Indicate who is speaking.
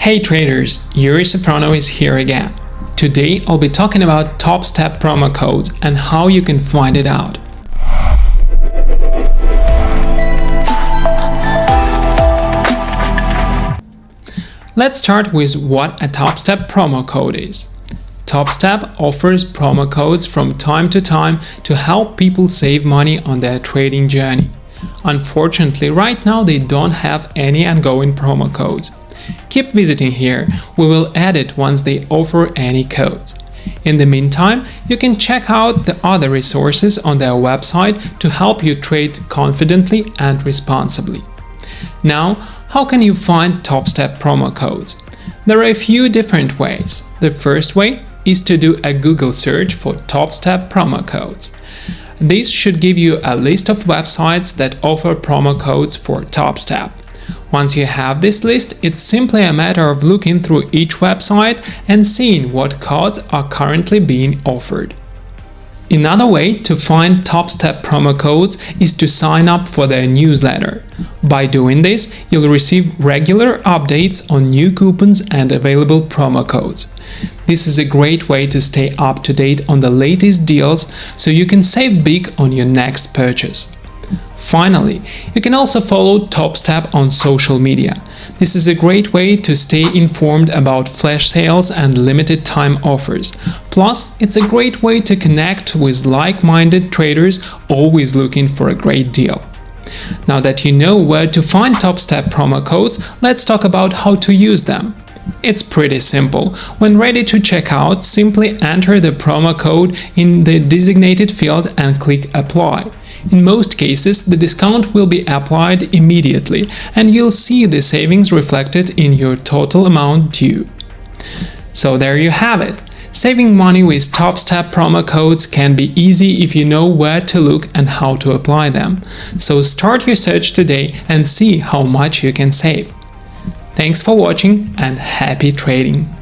Speaker 1: Hey traders, Yuri Safronov is here again. Today I'll be talking about TopStep promo codes and how you can find it out. Let's start with what a TopStep promo code is. TopStep offers promo codes from time to time to help people save money on their trading journey. Unfortunately, right now they don't have any ongoing promo codes. Keep visiting here, we will add it once they offer any codes. In the meantime, you can check out the other resources on their website to help you trade confidently and responsibly. Now, how can you find TopStep promo codes? There are a few different ways. The first way is to do a Google search for TopStep promo codes. This should give you a list of websites that offer promo codes for TopStep. Once you have this list, it's simply a matter of looking through each website and seeing what codes are currently being offered. Another way to find TopStep promo codes is to sign up for their newsletter. By doing this, you'll receive regular updates on new coupons and available promo codes. This is a great way to stay up to date on the latest deals so you can save big on your next purchase. Finally, you can also follow TopStep on social media. This is a great way to stay informed about flash sales and limited time offers. Plus, it's a great way to connect with like-minded traders always looking for a great deal. Now that you know where to find TopStep promo codes, let's talk about how to use them. It's pretty simple. When ready to check out, simply enter the promo code in the designated field and click Apply. In most cases, the discount will be applied immediately and you'll see the savings reflected in your total amount due. So there you have it. Saving money with TopStep promo codes can be easy if you know where to look and how to apply them. So start your search today and see how much you can save. Thanks for watching and happy trading!